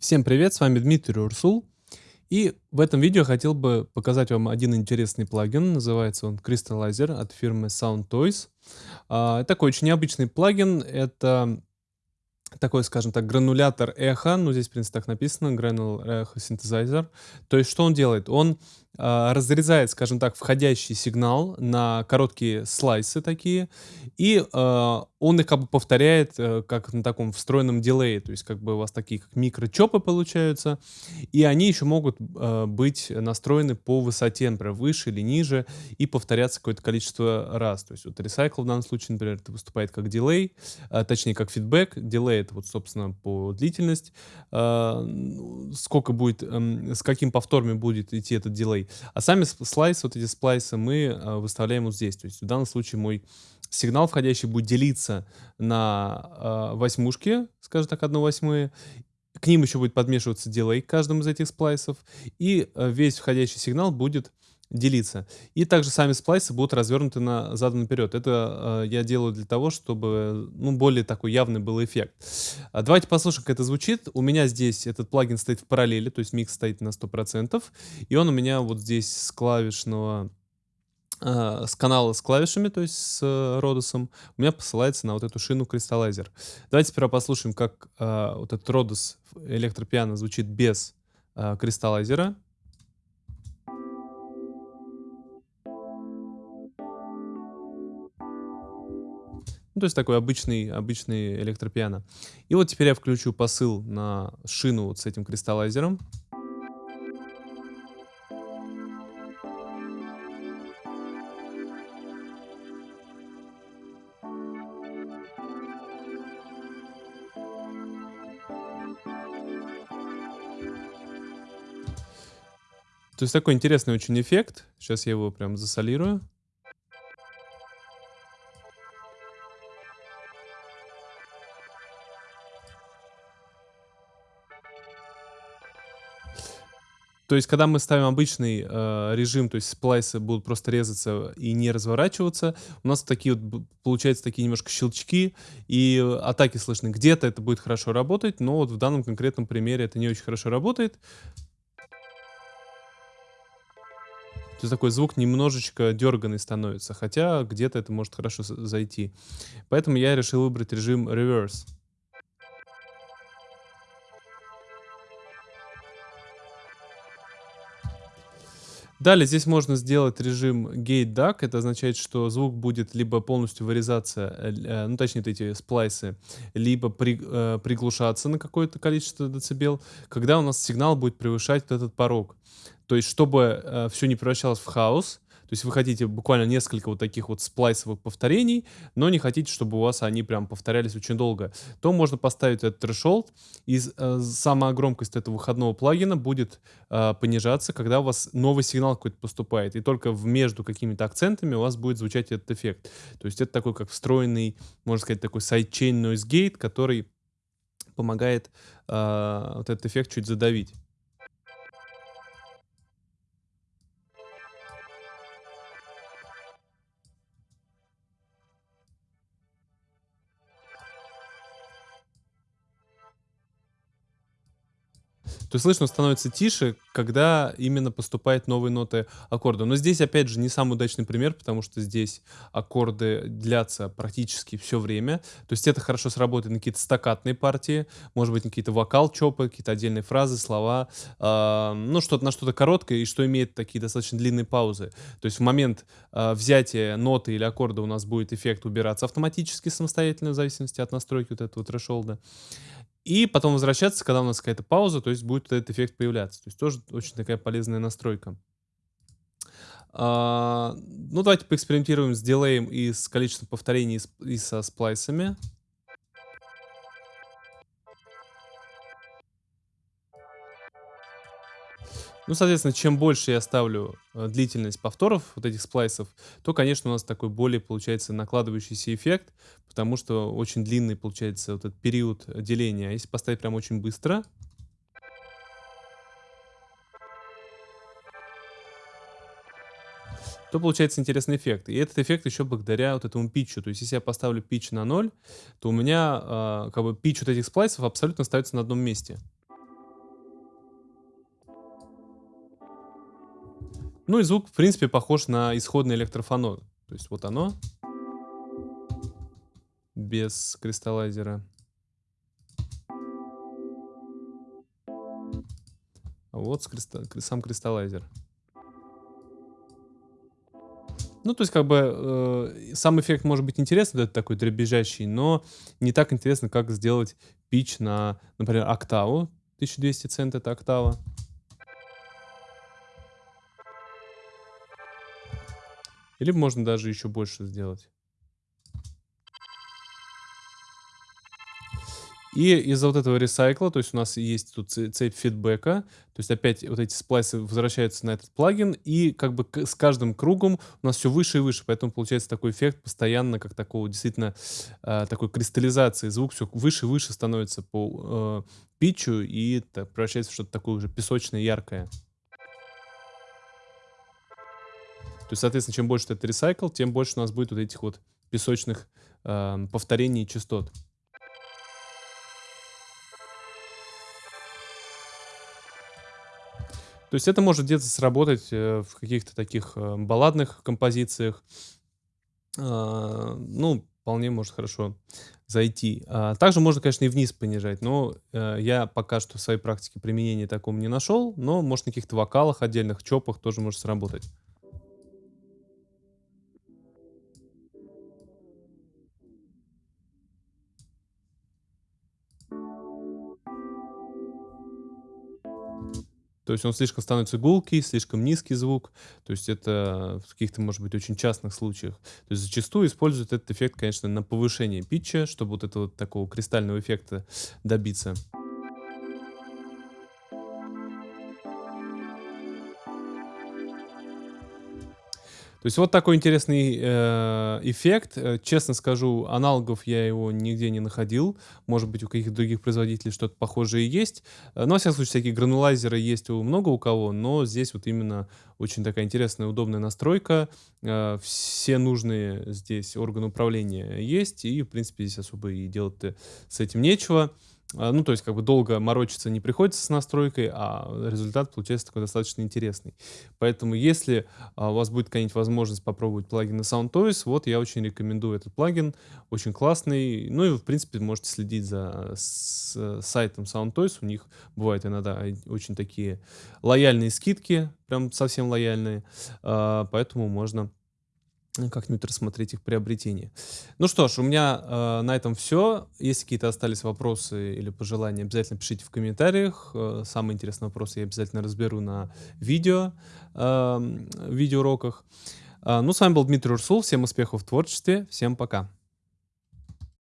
Всем привет, с вами Дмитрий Урсул. И в этом видео хотел бы показать вам один интересный плагин. Называется он Crystallizer от фирмы Sound Toys. А, такой очень необычный плагин. Это такой, скажем так, гранулятор эхо. Ну, здесь, в принципе, так написано. Granular Echo Synthesizer. То есть, что он делает? Он разрезает, скажем так, входящий сигнал на короткие слайсы такие, и э, он их как бы повторяет э, как на таком встроенном дилее, то есть как бы у вас такие как микрочопы получаются, и они еще могут э, быть настроены по высоте, например, выше или ниже, и повторяться какое-то количество раз. То есть вот Recycle в данном случае, например, это выступает как дилей, точнее как фидбэк, дилей это вот, собственно, по длительность, э, сколько будет, э, с каким повторами будет идти этот дилей, дисплей. А сами слайсы, вот эти сплайсы мы э, выставляем вот здесь. То есть в данном случае мой сигнал входящий будет делиться на э, восьмушки, скажем так, 1 восьмые. К ним еще будет подмешиваться дилей к каждому из этих сплайсов. И э, весь входящий сигнал будет делиться. И также сами сплайсы будут развернуты на задом наперед. Это э, я делаю для того, чтобы ну, более такой явный был эффект. А давайте послушаем, как это звучит. У меня здесь этот плагин стоит в параллели, то есть микс стоит на 100%. И он у меня вот здесь с клавишного э, с канала с клавишами, то есть с э, Родосом, у меня посылается на вот эту шину Crystallizer. Давайте сперва послушаем, как э, вот этот Родос электропиано звучит без э, Crystallizer. Ну, то есть такой обычный, обычный электропиано. И вот теперь я включу посыл на шину вот с этим кристаллайзером. То есть такой интересный очень эффект. Сейчас я его прям засолирую. То есть, когда мы ставим обычный э, режим, то есть сплайсы будут просто резаться и не разворачиваться, у нас такие вот, получаются такие немножко щелчки, и атаки слышны. Где-то это будет хорошо работать, но вот в данном конкретном примере это не очень хорошо работает. То есть такой звук немножечко дерганный становится, хотя где-то это может хорошо зайти. Поэтому я решил выбрать режим Reverse. Далее здесь можно сделать режим Gate Duck. Это означает, что звук будет либо полностью вырезаться, э, э, ну точнее эти сплайсы, либо при, э, приглушаться на какое-то количество децибел, когда у нас сигнал будет превышать вот этот порог. То есть, чтобы э, все не превращалось в хаос, то есть вы хотите буквально несколько вот таких вот сплайсовых повторений, но не хотите, чтобы у вас они прям повторялись очень долго, то можно поставить этот threshold, и э, сама громкость этого выходного плагина будет э, понижаться, когда у вас новый сигнал какой-то поступает, и только между какими-то акцентами у вас будет звучать этот эффект. То есть это такой как встроенный, можно сказать, такой sidechain noise gate, который помогает э, вот этот эффект чуть задавить. То есть слышно становится тише, когда именно поступают новые ноты аккорда. Но здесь, опять же, не самый удачный пример, потому что здесь аккорды длятся практически все время. То есть это хорошо сработает на какие-то стакатные партии, может быть, какие-то вокал-чопы, какие-то отдельные фразы, слова, э, ну, что-то на что-то короткое и что имеет такие достаточно длинные паузы. То есть в момент э, взятия ноты или аккорда у нас будет эффект убираться автоматически самостоятельно, в зависимости от настройки вот этого трешолда. И потом возвращаться, когда у нас какая-то пауза, то есть будет этот эффект появляться. То есть тоже очень такая полезная настройка. А, ну, давайте поэкспериментируем с дилеем и с количеством повторений и со сплайсами. Ну, соответственно, чем больше я ставлю э, длительность повторов вот этих сплайсов, то, конечно, у нас такой более получается накладывающийся эффект, потому что очень длинный получается вот этот период деления. А если поставить прям очень быстро, то получается интересный эффект. И этот эффект еще благодаря вот этому питчу. То есть если я поставлю питч на 0, то у меня э, как бы питч вот этих сплайсов абсолютно остается на одном месте. Ну и звук, в принципе, похож на исходный электрофонор. То есть вот оно. Без кристаллайзера. А вот кристалл, сам кристаллайзер. Ну, то есть, как бы, э, сам эффект может быть интересный, этот такой дребезжащий, но не так интересно, как сделать пич на, например, октаву. 1200 цент это октава. Или можно даже еще больше сделать. И из-за вот этого ресайкла, то есть у нас есть тут цепь фидбэка, то есть опять вот эти сплайсы возвращаются на этот плагин, и как бы с каждым кругом у нас все выше и выше, поэтому получается такой эффект постоянно, как такого действительно э, такой кристаллизации, звук все выше и выше становится по э, питчу, и это превращается в что-то такое уже песочное, яркое. То есть, соответственно, чем больше это ресайкл, тем больше у нас будет вот этих вот песочных э, повторений частот. То есть это может где-то сработать э, в каких-то таких э, балладных композициях. А, ну, вполне может хорошо зайти. А, также можно, конечно, и вниз понижать, но э, я пока что в своей практике применения такому не нашел, но может на каких-то вокалах отдельных, чопах тоже может сработать. То есть он слишком становится гулкий, слишком низкий звук. То есть это в каких-то, может быть, очень частных случаях. То есть зачастую используют этот эффект, конечно, на повышение питча, чтобы вот этого такого кристального эффекта добиться. То есть вот такой интересный э, эффект. Э, честно скажу, аналогов я его нигде не находил. Может быть, у каких-то других производителей что-то похожее есть. Э, но, во всяком случае, всякие гранулайзеры есть у много у кого, но здесь вот именно очень такая интересная, удобная настройка. Э, все нужные здесь органы управления есть, и, в принципе, здесь особо и делать с этим нечего. А, ну, то есть, как бы долго морочиться не приходится с настройкой, а результат получается такой достаточно интересный. Поэтому, если а, у вас будет какая-нибудь возможность попробовать плагины SoundToys, вот я очень рекомендую этот плагин, очень классный. Ну и, в принципе, можете следить за с, сайтом SoundToys, у них бывают иногда очень такие лояльные скидки, прям совсем лояльные, а, поэтому можно как-нибудь рассмотреть их приобретение. Ну что ж, у меня э, на этом все. Если какие-то остались вопросы или пожелания, обязательно пишите в комментариях. Э, самые интересные вопросы я обязательно разберу на видео, э, видеоуроках. Э, ну, с вами был Дмитрий Урсул. Всем успехов в творчестве. Всем пока.